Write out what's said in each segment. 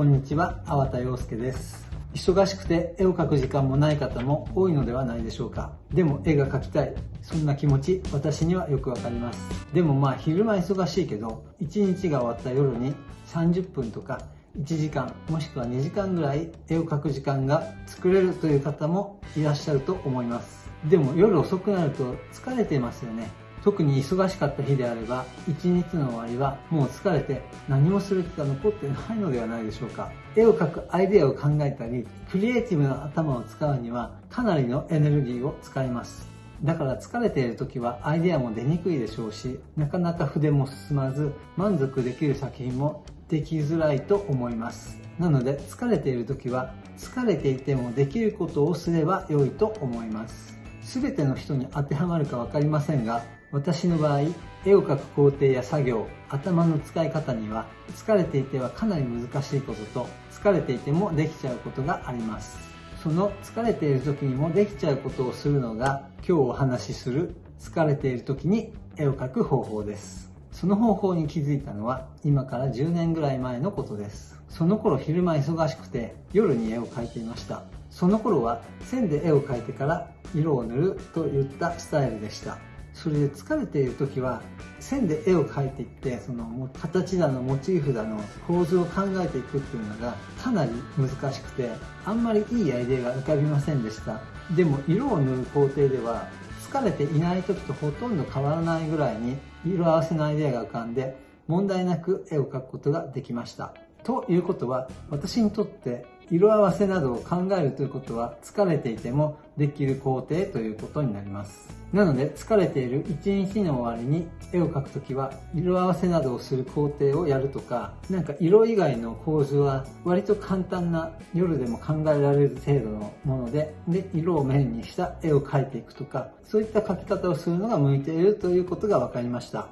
こんにちは、粟田洋介です。忙しくて絵を描く時間もない方も多いのではないでしょうか。でも絵が描きたい。そんな気持ち、私にはよくわかります。でもまあ昼間忙しいけど、1日が終わった夜に30分とか1時間もしくは2時間ぐらい絵を描く時間が作れるという方もいらっしゃると思います。でも夜遅くなると疲れていますよね。特に忙しかった日であれば、一日の終わりはもう疲れて何もする気が残ってないのではないでしょうか。絵を描くアイデアを考えたり、クリエイティブな頭を使うにはかなりのエネルギーを使います。だから疲れている時はアイデアも出にくいでしょうし、なかなか筆も進まず、満足できる作品もできづらいと思います。なので疲れている時は、疲れていてもできることをすれば良いと思います。すべての人に当てはまるかわかりませんが、私の場合、絵を描く工程や作業、頭の使い方には、疲れていてはかなり難しいことと、疲れていてもできちゃうことがあります。その疲れている時にもできちゃうことをするのが、今日お話しする疲れている時に絵を描く方法です。その方法に気づいたのは、今から10年ぐらい前のことです。その頃昼間忙しくて、夜に絵を描いていました。その頃は線で絵を描いてから色を塗るといったスタイルでした。それで疲れている時は線で絵を描いていってその形だのモチーフだの構図を考えていくっていうのがかなり難しくてあんまりいいアイデアが浮かびませんでした。でも色を塗る工程では疲れていない時とほとんど変わらないぐらいに色合わせのアイデアが浮かんで問題なく絵を描くことができました。ということは私にとって色合わせなどを考えるということは疲れていてもできる工程ということになります。なので疲れている一日の終わりに絵を描くときは色合わせなどをする工程をやるとかなんか色以外の構図は割と簡単な夜でも考えられる程度のものでで色をメインにした絵を描いていくとかそういった描き方をするのが向いているということが分かりました。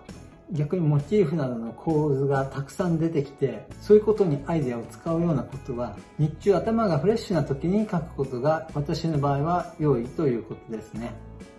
逆にモチーフなどの構図がたくさん出てきてそういうことにアイデアを使うようなことは日中頭がフレッシュな時に書くことが私の場合は良いということですね。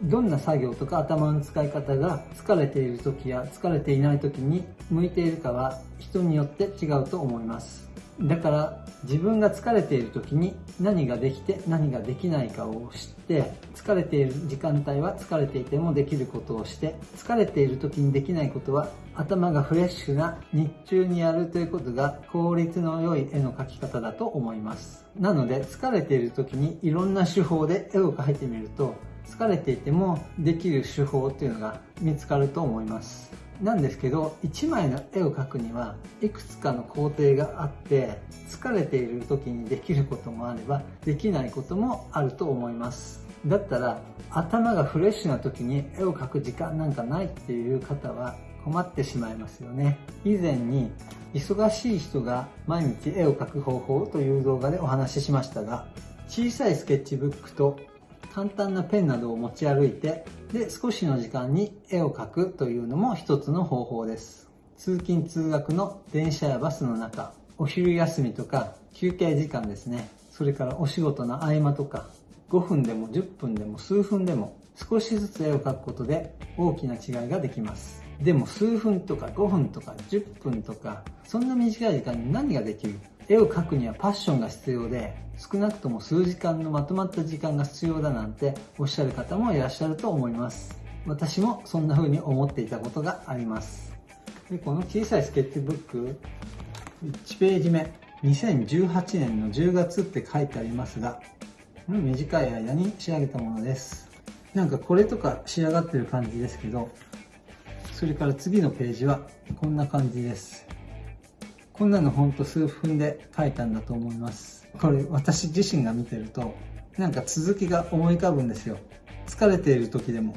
どんな作業とか頭の使い方が疲れている時や疲れていない時に向いているかは人によって違うと思います。だから自分が疲れている時に何ができて何ができないかを知って疲れている時間帯は疲れていてもできることをして疲れている時にできないことは頭がフレッシュな日中にやるということが効率の良い絵の描き方だと思います。なので疲れている時にいろんな手法で絵を描いてみると疲れていてもできる手法っていうのが見つかると思います。なんですけど1枚の絵を描くにはいくつかの工程があって疲れている時にできることもあればできないこともあると思います。だったら頭がフレッシュな時に絵を描く時間なんかないっていう方は困ってしまいますよね。以前に忙しい人が毎日絵を描く方法という動画でお話ししましたが小さいスケッチブックと簡単なペンなどを持ち歩いて、で、少しの時間に絵を描くというのも一つの方法です。通勤通学の電車やバスの中、お昼休みとか休憩時間ですね。それからお仕事の合間とか、5分でも10分でも数分でも少しずつ絵を描くことで大きな違いができます。でも数分とか5分とか10分とか、そんな短い時間に何ができる絵を描くにはパッションが必要で、少なくとも数時間のまとまった時間が必要だなんておっしゃる方もいらっしゃると思います。私もそんな風に思っていたことがあります。でこの小さいスケッチブック、1ページ目、2018年の10月って書いてありますが、短い間に仕上げたものです。なんかこれとか仕上がってる感じですけど、それから次のページはこんな感じです。こんなのほんと数分で書いたんだと思います。これ私自身が見てると、なんか続きが思い浮かぶんですよ。疲れている時でも。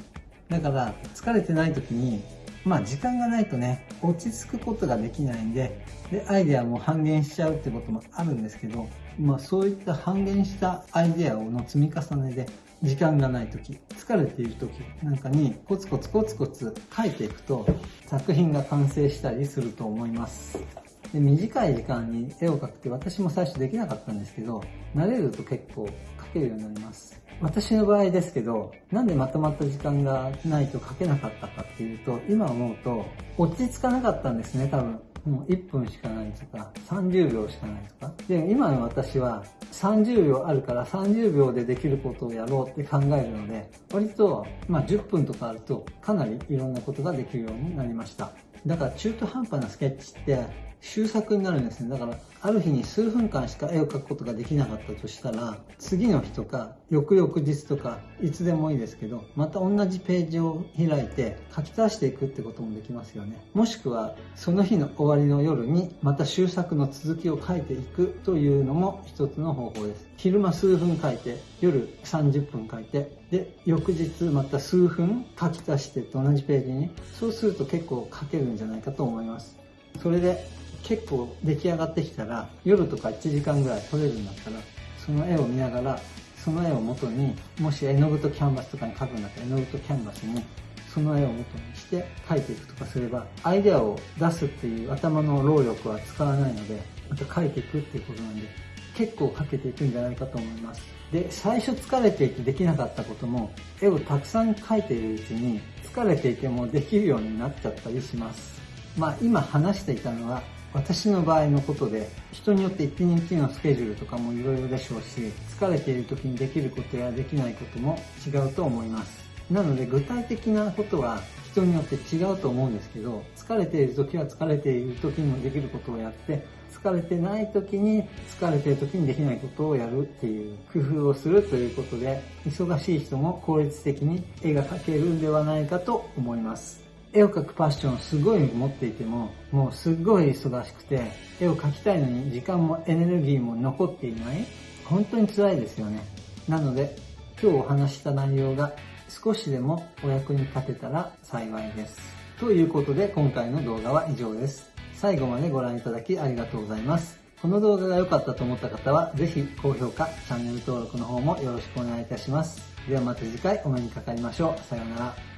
だから疲れてない時に、まあ時間がないとね、落ち着くことができないんで、で、アイデアも半減しちゃうってこともあるんですけど、まあそういった半減したアイデアの積み重ねで、時間がない時、疲れている時なんかにコツコツコツコツ書いていくと作品が完成したりすると思います。で短い時間に絵を描くって私も最初できなかったんですけど、慣れると結構描けるようになります。私の場合ですけど、なんでまとまった時間がないと描けなかったかっていうと、今思うと、落ち着かなかったんですね、多分。もう1分しかないとか、30秒しかないとか。で、今の私は30秒あるから30秒でできることをやろうって考えるので、割と、まあ10分とかあるとかなりいろんなことができるようになりました。だから中途半端なスケッチって終作になるんですね。だから、ある日に数分間しか絵を描くことができなかったとしたら、次の日とか、翌々日とか、いつでもいいですけど、また同じページを開いて書き足していくってこともできますよね。もしくは、その日の終わりの夜に、また終作の続きを書いていくというのも一つの方法です。昼間数分書いて、夜30分書いて、で、翌日また数分書き足してと同じページに、そうすると結構書けるんじゃないかと思います。それで結構出来上がってきたら夜とか1時間ぐらい撮れるんだったらその絵を見ながらその絵を元にもし絵の具とキャンバスとかに描くんだったら絵の具とキャンバスにその絵を元にして描いていくとかすればアイデアを出すっていう頭の労力は使わないのでまた描いていくっていうことなんで結構描けていくんじゃないかと思います。で最初疲れていてできなかったことも絵をたくさん描いているうちに疲れていてもできるようになっちゃったりします。まあ今話していたのは私の場合のことで人によって一日のスケジュールとかもいろいろでしょうし疲れている時にできることやできないことも違うと思います。なので具体的なことは人によって違うと思うんですけど疲れている時は疲れている時にもできることをやって疲れてない時に疲れている時にできないことをやるっていう工夫をするということで忙しい人も効率的に絵が描けるんではないかと思います。絵を描くパッションすごい持っていても、もうすっごい忙しくて、絵を描きたいのに時間もエネルギーも残っていない。本当に辛いですよね。なので、今日お話した内容が少しでもお役に立てたら幸いです。ということで今回の動画は以上です。最後までご覧いただきありがとうございます。この動画が良かったと思った方は、ぜひ高評価、チャンネル登録の方もよろしくお願いいたします。ではまた次回お目にかかりましょう。さようなら。